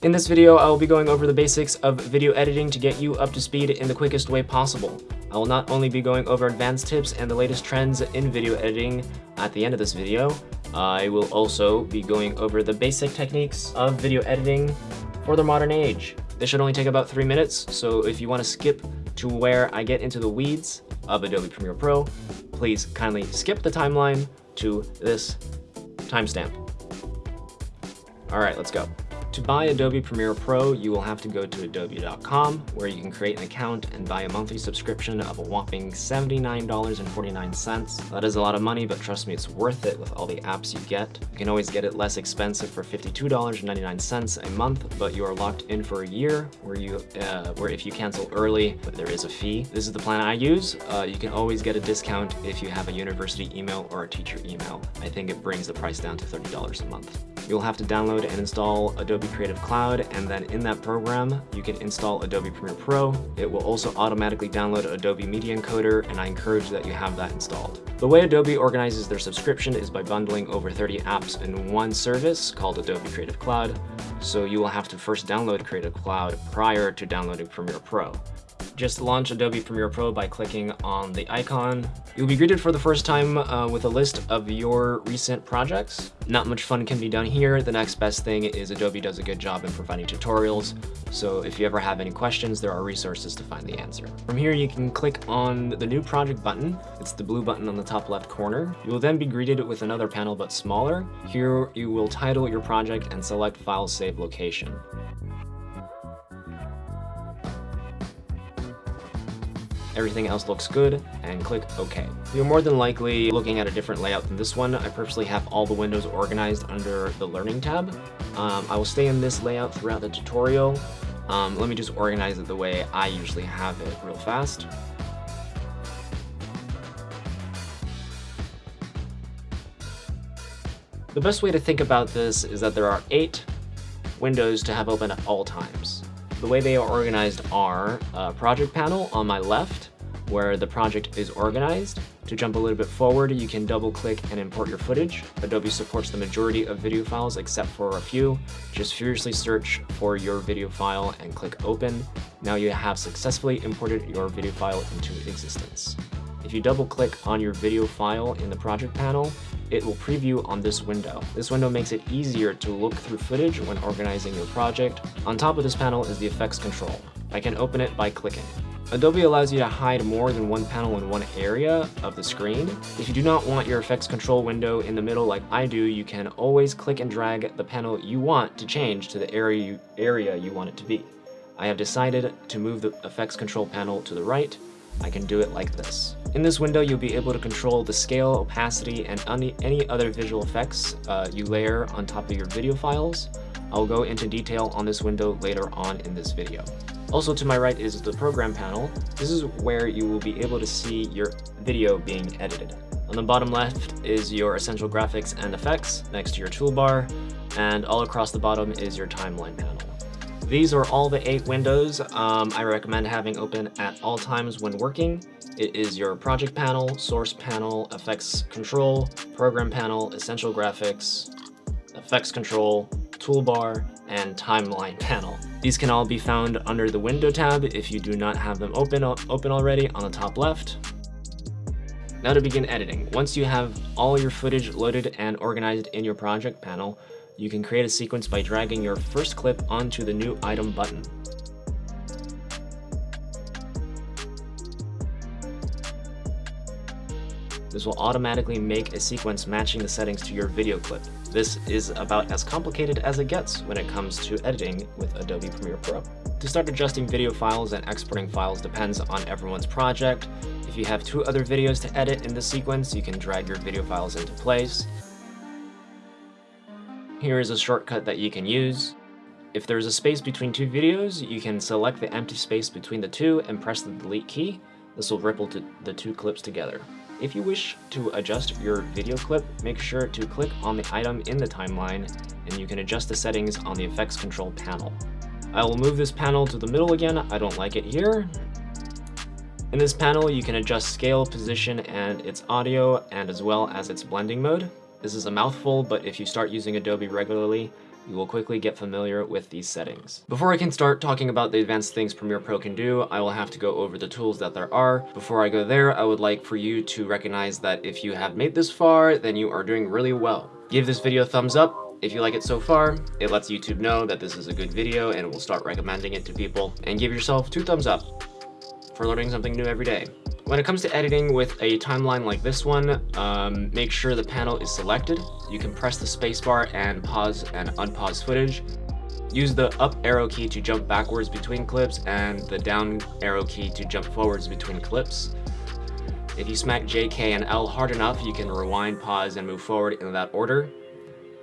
In this video, I will be going over the basics of video editing to get you up to speed in the quickest way possible. I will not only be going over advanced tips and the latest trends in video editing at the end of this video, I will also be going over the basic techniques of video editing for the modern age. This should only take about three minutes, so if you want to skip to where I get into the weeds of Adobe Premiere Pro, please kindly skip the timeline to this timestamp. All right, let's go. To buy Adobe Premiere Pro, you will have to go to adobe.com where you can create an account and buy a monthly subscription of a whopping $79.49. That is a lot of money, but trust me, it's worth it with all the apps you get. You can always get it less expensive for $52.99 a month, but you are locked in for a year where you, uh, where if you cancel early, there is a fee. This is the plan I use. Uh, you can always get a discount if you have a university email or a teacher email. I think it brings the price down to $30 a month. You'll have to download and install Adobe Creative Cloud, and then in that program, you can install Adobe Premiere Pro. It will also automatically download Adobe Media Encoder, and I encourage that you have that installed. The way Adobe organizes their subscription is by bundling over 30 apps in one service called Adobe Creative Cloud, so you will have to first download Creative Cloud prior to downloading Premiere Pro. Just launch Adobe Premiere Pro by clicking on the icon. You'll be greeted for the first time uh, with a list of your recent projects. Not much fun can be done here. The next best thing is Adobe does a good job in providing tutorials. So if you ever have any questions, there are resources to find the answer. From here, you can click on the new project button. It's the blue button on the top left corner. You will then be greeted with another panel but smaller. Here, you will title your project and select file save location. Everything else looks good, and click OK. You're more than likely looking at a different layout than this one. I purposely have all the windows organized under the Learning tab. Um, I will stay in this layout throughout the tutorial. Um, let me just organize it the way I usually have it real fast. The best way to think about this is that there are eight windows to have open at all times. The way they are organized are a project panel on my left, where the project is organized. To jump a little bit forward, you can double click and import your footage. Adobe supports the majority of video files except for a few. Just furiously search for your video file and click open. Now you have successfully imported your video file into existence. If you double click on your video file in the project panel, it will preview on this window. This window makes it easier to look through footage when organizing your project. On top of this panel is the effects control. I can open it by clicking. Adobe allows you to hide more than one panel in one area of the screen. If you do not want your effects control window in the middle like I do, you can always click and drag the panel you want to change to the area you, area you want it to be. I have decided to move the effects control panel to the right. I can do it like this. In this window, you'll be able to control the scale, opacity, and any, other visual effects uh, you layer on top of your video files. I'll go into detail on this window later on in this video. Also to my right is the program panel. This is where you will be able to see your video being edited. On the bottom left is your essential graphics and effects next to your toolbar, and all across the bottom is your timeline panel. These are all the eight windows um, I recommend having open at all times when working. It is your project panel, source panel, effects control, program panel, essential graphics, effects control, toolbar, and timeline panel. These can all be found under the window tab if you do not have them open, open already on the top left. Now to begin editing. Once you have all your footage loaded and organized in your project panel, you can create a sequence by dragging your first clip onto the new item button. This will automatically make a sequence matching the settings to your video clip. This is about as complicated as it gets when it comes to editing with Adobe Premiere Pro. To start adjusting video files and exporting files depends on everyone's project. If you have two other videos to edit in the sequence, you can drag your video files into place. Here is a shortcut that you can use. If there's a space between two videos, you can select the empty space between the two and press the delete key. This will ripple the two clips together. If you wish to adjust your video clip, make sure to click on the item in the timeline and you can adjust the settings on the effects control panel. I will move this panel to the middle again, I don't like it here. In this panel, you can adjust scale, position, and its audio, and as well as its blending mode. This is a mouthful, but if you start using Adobe regularly, you will quickly get familiar with these settings. Before I can start talking about the advanced things Premiere Pro can do, I will have to go over the tools that there are. Before I go there, I would like for you to recognize that if you have made this far, then you are doing really well. Give this video a thumbs up, if you like it so far, it lets YouTube know that this is a good video and it will start recommending it to people. And give yourself two thumbs up for learning something new every day. When it comes to editing with a timeline like this one, um, make sure the panel is selected. You can press the spacebar and pause and unpause footage. Use the up arrow key to jump backwards between clips and the down arrow key to jump forwards between clips. If you smack J, K, and L hard enough, you can rewind, pause, and move forward in that order.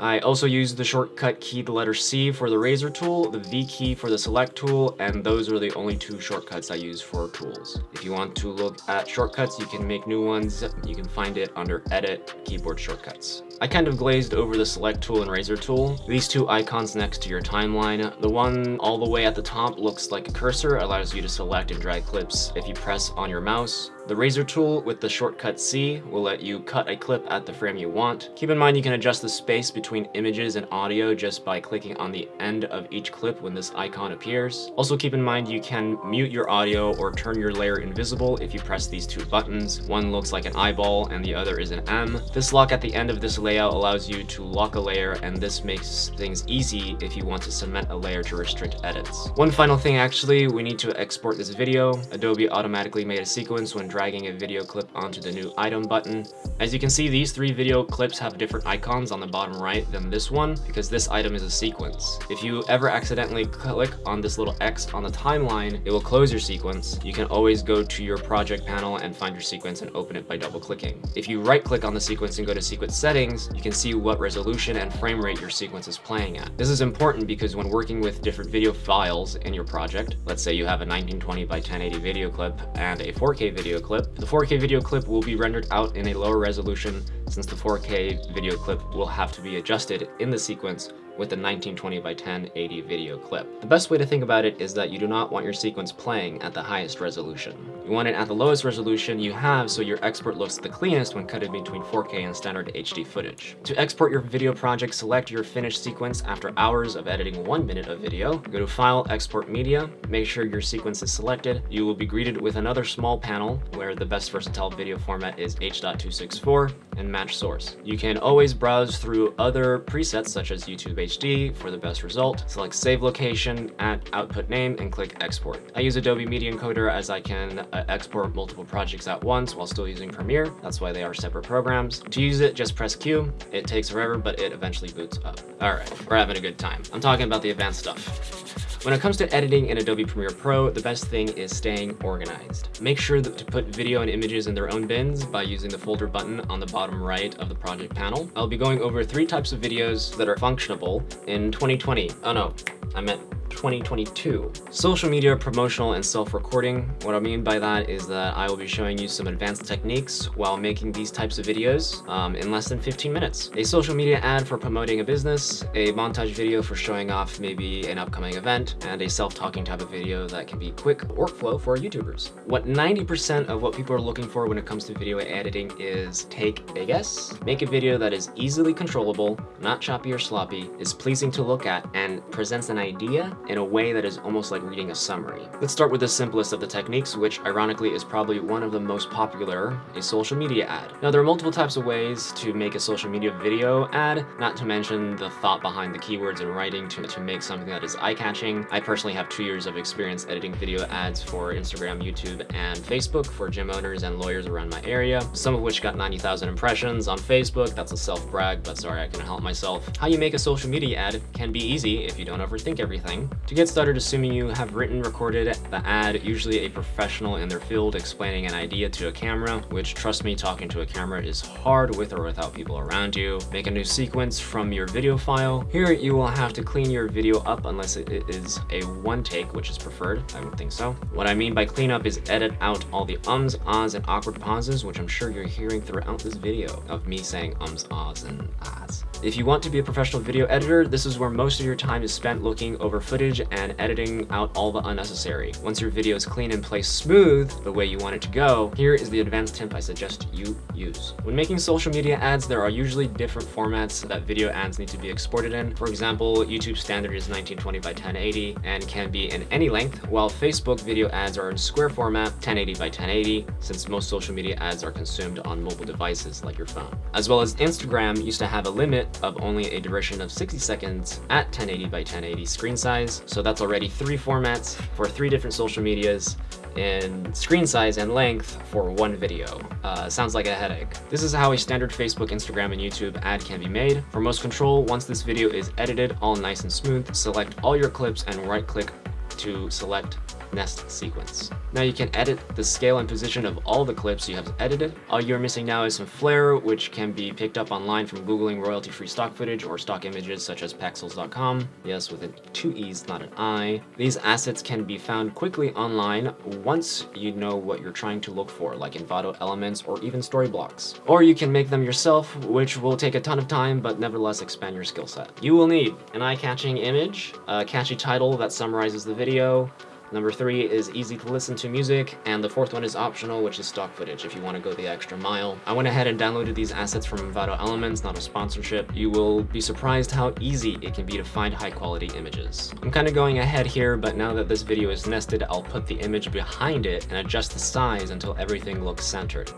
I also use the shortcut key, the letter C for the razor tool, the V key for the select tool, and those are the only two shortcuts I use for tools. If you want to look at shortcuts, you can make new ones. You can find it under Edit, Keyboard Shortcuts. I kind of glazed over the select tool and razor tool. These two icons next to your timeline. The one all the way at the top looks like a cursor, allows you to select and drag clips if you press on your mouse. The razor tool with the shortcut C will let you cut a clip at the frame you want. Keep in mind you can adjust the space between images and audio just by clicking on the end of each clip when this icon appears. Also keep in mind you can mute your audio or turn your layer invisible if you press these two buttons. One looks like an eyeball and the other is an M. This lock at the end of this layout allows you to lock a layer and this makes things easy if you want to cement a layer to restrict edits. One final thing actually, we need to export this video. Adobe automatically made a sequence when dragging a video clip onto the new item button. As you can see, these three video clips have different icons on the bottom right than this one because this item is a sequence. If you ever accidentally click on this little X on the timeline, it will close your sequence. You can always go to your project panel and find your sequence and open it by double clicking. If you right click on the sequence and go to sequence settings, you can see what resolution and frame rate your sequence is playing at. This is important because when working with different video files in your project, let's say you have a 1920 by 1080 video clip and a 4K video clip. The 4K video clip will be rendered out in a lower resolution since the 4K video clip will have to be adjusted in the sequence with a 1920 by 1080 video clip. The best way to think about it is that you do not want your sequence playing at the highest resolution. You want it at the lowest resolution you have so your export looks the cleanest when cut in between 4K and standard HD footage. To export your video project, select your finished sequence after hours of editing one minute of video. Go to File, Export Media, make sure your sequence is selected. You will be greeted with another small panel where the best versatile video format is H.264 and match source. You can always browse through other presets such as YouTube HD for the best result. Select save location, add output name, and click export. I use Adobe Media Encoder as I can uh, export multiple projects at once while still using Premiere. That's why they are separate programs. To use it, just press Q. It takes forever, but it eventually boots up. All right, we're having a good time. I'm talking about the advanced stuff. When it comes to editing in Adobe Premiere Pro, the best thing is staying organized. Make sure to put video and images in their own bins by using the folder button on the bottom right of the project panel. I'll be going over three types of videos that are functionable in 2020. Oh no, I meant 2022. Social media promotional and self-recording. What I mean by that is that I will be showing you some advanced techniques while making these types of videos um, in less than 15 minutes. A social media ad for promoting a business, a montage video for showing off maybe an upcoming event, and a self-talking type of video that can be quick workflow for YouTubers. What 90% of what people are looking for when it comes to video editing is take a guess, make a video that is easily controllable, not choppy or sloppy, is pleasing to look at, and presents an idea in a way that is almost like reading a summary. Let's start with the simplest of the techniques, which ironically is probably one of the most popular, a social media ad. Now there are multiple types of ways to make a social media video ad, not to mention the thought behind the keywords and writing to, to make something that is eye-catching. I personally have two years of experience editing video ads for Instagram, YouTube, and Facebook for gym owners and lawyers around my area, some of which got 90,000 impressions on Facebook. That's a self-brag, but sorry, I can help myself. How you make a social media ad can be easy if you don't overthink everything. To get started, assuming you have written, recorded the ad, usually a professional in their field explaining an idea to a camera, which trust me, talking to a camera is hard with or without people around you. Make a new sequence from your video file. Here, you will have to clean your video up unless it is a one take, which is preferred. I would think so. What I mean by clean up is edit out all the ums, ahs, and awkward pauses, which I'm sure you're hearing throughout this video of me saying ums, ahs, and ahs. If you want to be a professional video editor, this is where most of your time is spent looking looking over footage and editing out all the unnecessary. Once your video is clean and placed smooth, the way you want it to go, here is the advanced tip I suggest you use. When making social media ads, there are usually different formats that video ads need to be exported in. For example, YouTube standard is 1920 by 1080 and can be in any length, while Facebook video ads are in square format, 1080 by 1080, since most social media ads are consumed on mobile devices like your phone. As well as Instagram used to have a limit of only a duration of 60 seconds at 1080 by 1080 screen size, so that's already three formats for three different social medias in screen size and length for one video. Uh, sounds like a headache. This is how a standard Facebook, Instagram, and YouTube ad can be made. For most control, once this video is edited all nice and smooth, select all your clips and right click to select nest sequence. Now you can edit the scale and position of all the clips you have edited. All you're missing now is some flair, which can be picked up online from Googling royalty-free stock footage or stock images such as Pexels.com. Yes, with a two E's, not an I. These assets can be found quickly online once you know what you're trying to look for, like Envato elements or even Storyblocks. Or you can make them yourself, which will take a ton of time, but nevertheless expand your skill set. You will need an eye-catching image, a catchy title that summarizes the video, Number three is easy to listen to music, and the fourth one is optional, which is stock footage if you want to go the extra mile. I went ahead and downloaded these assets from Envato Elements, not a sponsorship. You will be surprised how easy it can be to find high quality images. I'm kind of going ahead here, but now that this video is nested, I'll put the image behind it and adjust the size until everything looks centered.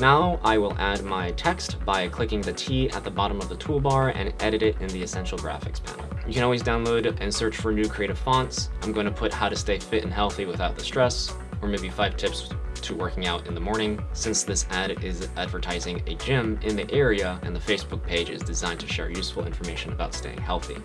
Now I will add my text by clicking the T at the bottom of the toolbar and edit it in the Essential Graphics panel. You can always download and search for new creative fonts. I'm going to put how to stay fit and healthy without the stress, or maybe five tips to working out in the morning, since this ad is advertising a gym in the area and the Facebook page is designed to share useful information about staying healthy.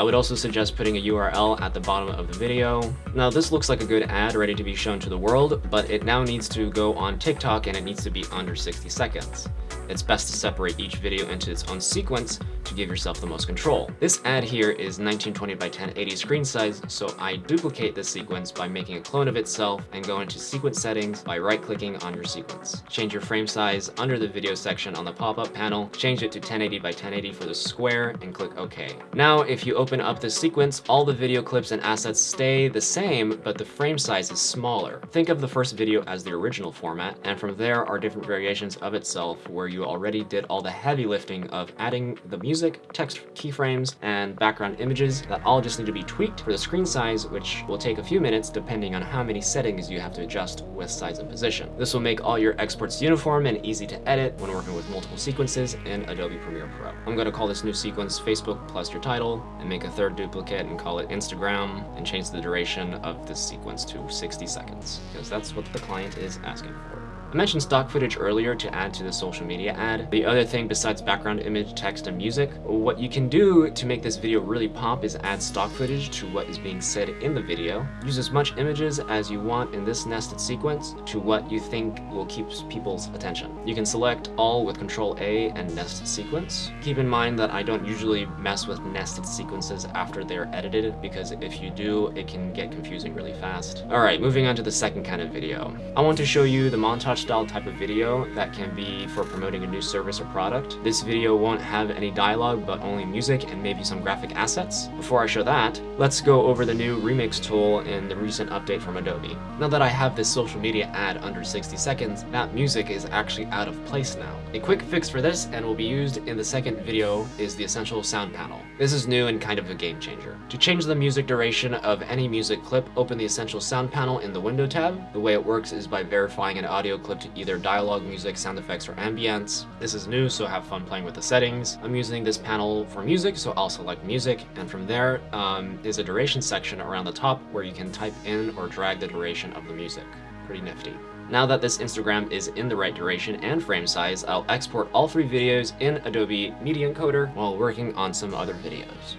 I would also suggest putting a URL at the bottom of the video. Now this looks like a good ad ready to be shown to the world, but it now needs to go on TikTok and it needs to be under 60 seconds. It's best to separate each video into its own sequence to give yourself the most control. This ad here is 1920 by 1080 screen size, so I duplicate this sequence by making a clone of itself and go into sequence settings by right-clicking on your sequence. Change your frame size under the video section on the pop-up panel, change it to 1080 by 1080 for the square, and click OK. Now, if you open up this sequence, all the video clips and assets stay the same, but the frame size is smaller. Think of the first video as the original format, and from there are different variations of itself where you already did all the heavy lifting of adding the music music, text keyframes, and background images that all just need to be tweaked for the screen size, which will take a few minutes depending on how many settings you have to adjust with size and position. This will make all your exports uniform and easy to edit when working with multiple sequences in Adobe Premiere Pro. I'm going to call this new sequence Facebook plus your title, and make a third duplicate and call it Instagram, and change the duration of this sequence to 60 seconds, because that's what the client is asking for. I mentioned stock footage earlier to add to the social media ad. The other thing besides background image, text, and music, what you can do to make this video really pop is add stock footage to what is being said in the video. Use as much images as you want in this nested sequence to what you think will keep people's attention. You can select all with Control A and nest sequence. Keep in mind that I don't usually mess with nested sequences after they're edited because if you do, it can get confusing really fast. Alright, moving on to the second kind of video. I want to show you the montage style type of video that can be for promoting a new service or product. This video won't have any dialogue, but only music and maybe some graphic assets. Before I show that, let's go over the new remix tool in the recent update from Adobe. Now that I have this social media ad under 60 seconds, that music is actually out of place now. A quick fix for this, and will be used in the second video, is the Essential Sound panel. This is new and kind of a game changer. To change the music duration of any music clip, open the Essential Sound panel in the Window tab. The way it works is by verifying an audio clip to either dialogue, music, sound effects, or ambience. This is new, so have fun playing with the settings. I'm using this panel for music, so I'll select music, and from there um, is a duration section around the top where you can type in or drag the duration of the music. Pretty nifty. Now that this Instagram is in the right duration and frame size, I'll export all three videos in Adobe Media Encoder while working on some other videos.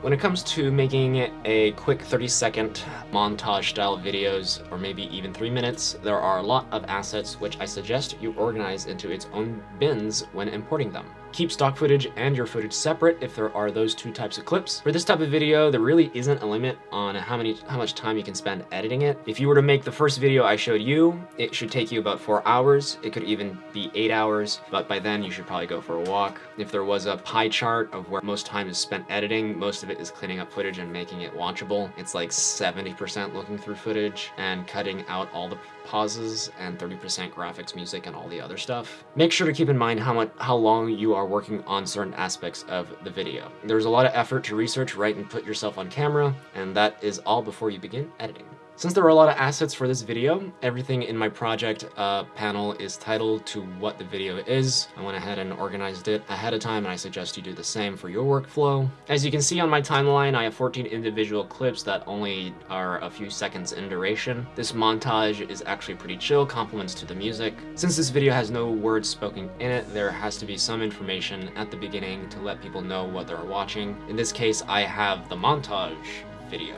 When it comes to making a quick 30 second montage style videos, or maybe even 3 minutes, there are a lot of assets which I suggest you organize into its own bins when importing them. Keep stock footage and your footage separate if there are those two types of clips. For this type of video, there really isn't a limit on how many how much time you can spend editing it. If you were to make the first video I showed you, it should take you about four hours. It could even be eight hours, but by then you should probably go for a walk. If there was a pie chart of where most time is spent editing, most of it is cleaning up footage and making it watchable. It's like 70% looking through footage and cutting out all the pauses and 30% graphics, music, and all the other stuff. Make sure to keep in mind how much how long you are working on certain aspects of the video. There's a lot of effort to research, write, and put yourself on camera, and that is all before you begin editing. Since there are a lot of assets for this video, everything in my project uh, panel is titled to what the video is. I went ahead and organized it ahead of time and I suggest you do the same for your workflow. As you can see on my timeline, I have 14 individual clips that only are a few seconds in duration. This montage is actually pretty chill, compliments to the music. Since this video has no words spoken in it, there has to be some information at the beginning to let people know what they're watching. In this case, I have the montage video.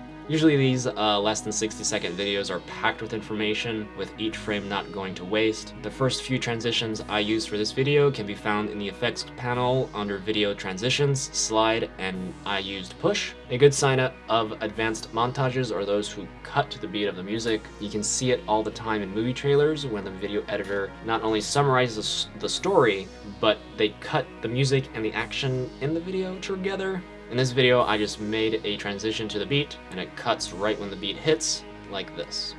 Usually these uh, less than 60 second videos are packed with information, with each frame not going to waste. The first few transitions I used for this video can be found in the effects panel under video transitions, slide, and I used push. A good sign up of advanced montages are those who cut to the beat of the music. You can see it all the time in movie trailers when the video editor not only summarizes the story, but they cut the music and the action in the video together in this video, I just made a transition to the beat, and it cuts right when the beat hits, like this.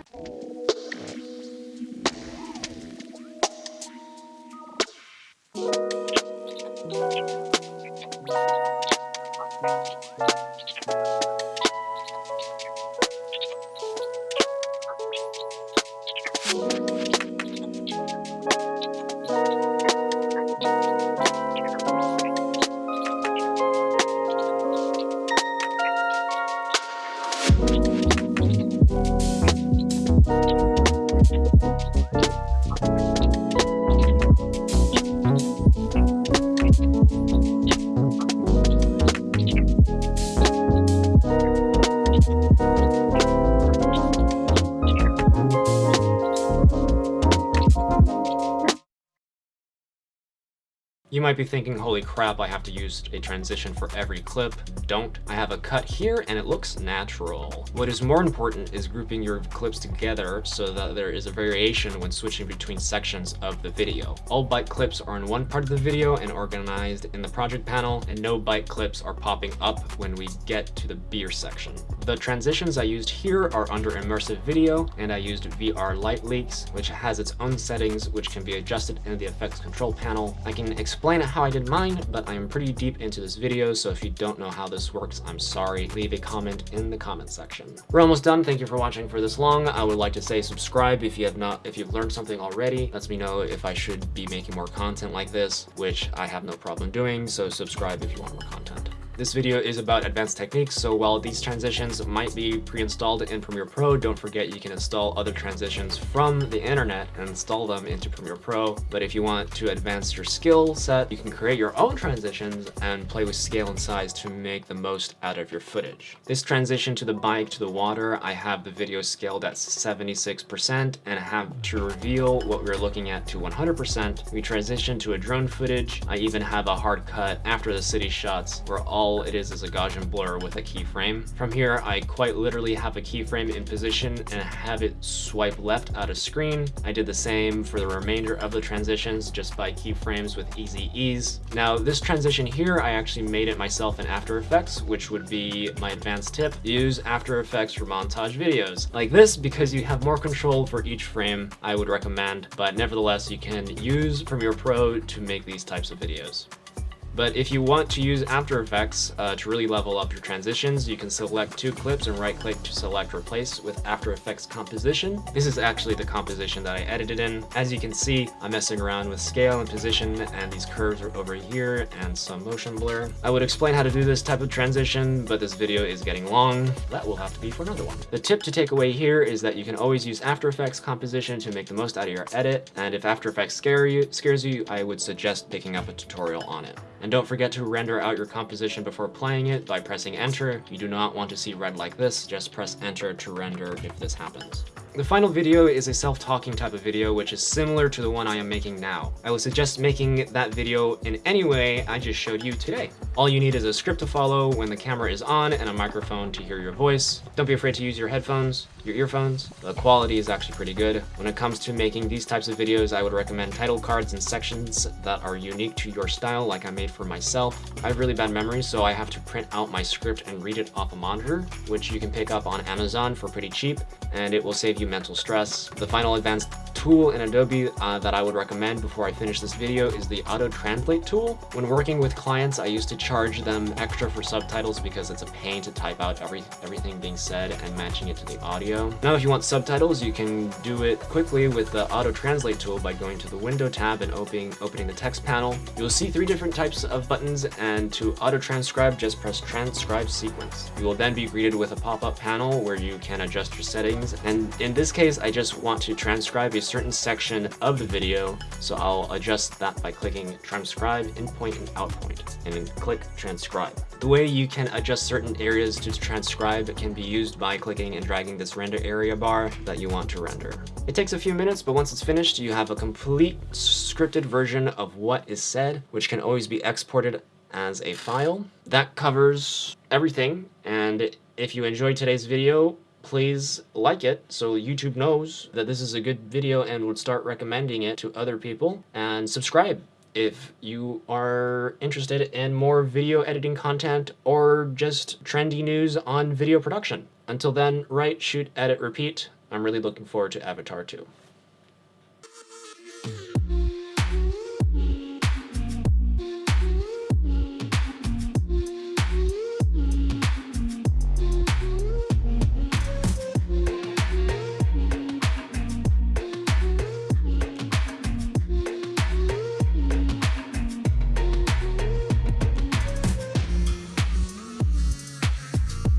You might be thinking, holy crap, I have to use a transition for every clip. Don't. I have a cut here and it looks natural. What is more important is grouping your clips together so that there is a variation when switching between sections of the video. All byte clips are in one part of the video and organized in the project panel, and no byte clips are popping up when we get to the beer section. The transitions I used here are under immersive video, and I used VR light leaks, which has its own settings which can be adjusted in the effects control panel. I can explain explain how I did mine, but I'm pretty deep into this video, so if you don't know how this works, I'm sorry. Leave a comment in the comment section. We're almost done. Thank you for watching for this long. I would like to say subscribe if you have not, if you've learned something already. Lets me know if I should be making more content like this, which I have no problem doing, so subscribe if you want more content. This video is about advanced techniques, so while these transitions might be pre-installed in Premiere Pro, don't forget you can install other transitions from the internet and install them into Premiere Pro. But if you want to advance your skill set, you can create your own transitions and play with scale and size to make the most out of your footage. This transition to the bike to the water, I have the video scaled at 76% and have to reveal what we're looking at to 100%. We transition to a drone footage. I even have a hard cut after the city shots where all all it is is a Gaussian blur with a keyframe. From here, I quite literally have a keyframe in position and have it swipe left out of screen. I did the same for the remainder of the transitions just by keyframes with easy ease. Now this transition here, I actually made it myself in After Effects, which would be my advanced tip. Use After Effects for montage videos like this because you have more control for each frame I would recommend, but nevertheless, you can use Premiere Pro to make these types of videos. But if you want to use After Effects uh, to really level up your transitions, you can select two clips and right click to select replace with After Effects composition. This is actually the composition that I edited in. As you can see, I'm messing around with scale and position and these curves are over here and some motion blur. I would explain how to do this type of transition, but this video is getting long. That will have to be for another one. The tip to take away here is that you can always use After Effects composition to make the most out of your edit. And if After Effects scare you, scares you, I would suggest picking up a tutorial on it. And don't forget to render out your composition before playing it by pressing enter. You do not want to see red like this, just press enter to render if this happens. The final video is a self-talking type of video, which is similar to the one I am making now. I would suggest making that video in any way I just showed you today. All you need is a script to follow when the camera is on and a microphone to hear your voice. Don't be afraid to use your headphones, your earphones. The quality is actually pretty good. When it comes to making these types of videos, I would recommend title cards and sections that are unique to your style like I made for myself. I have really bad memory, so I have to print out my script and read it off a monitor, which you can pick up on Amazon for pretty cheap, and it will save you mental stress. The final advanced tool in Adobe uh, that I would recommend before I finish this video is the Auto Translate tool. When working with clients, I used to charge them extra for subtitles because it's a pain to type out every, everything being said and matching it to the audio. Now, if you want subtitles, you can do it quickly with the Auto Translate tool by going to the Window tab and opening, opening the text panel. You'll see three different types of buttons, and to auto transcribe, just press Transcribe Sequence. You will then be greeted with a pop-up panel where you can adjust your settings, and in this case, I just want to transcribe a certain section of the video, so I'll adjust that by clicking transcribe in point and out point, and then click transcribe. The way you can adjust certain areas to transcribe can be used by clicking and dragging this render area bar that you want to render. It takes a few minutes, but once it's finished, you have a complete scripted version of what is said, which can always be exported as a file. That covers everything, and if you enjoyed today's video, please like it so YouTube knows that this is a good video and would start recommending it to other people. And subscribe if you are interested in more video editing content or just trendy news on video production. Until then, write, shoot, edit, repeat. I'm really looking forward to Avatar 2.